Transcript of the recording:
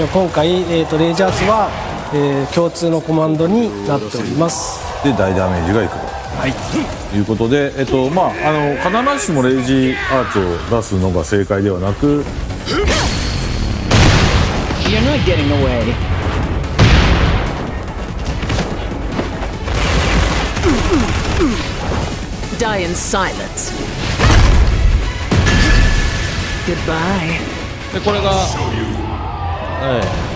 で今回、えー、とレイジャーズは、えー共通のコマンドになっておりますで大ダメージがいくはいということで、えっとまあ、あの必ずしもレイジアーツを出すのが正解ではなく You're not getting away. Die in silence. Goodbye. でこれが、ええ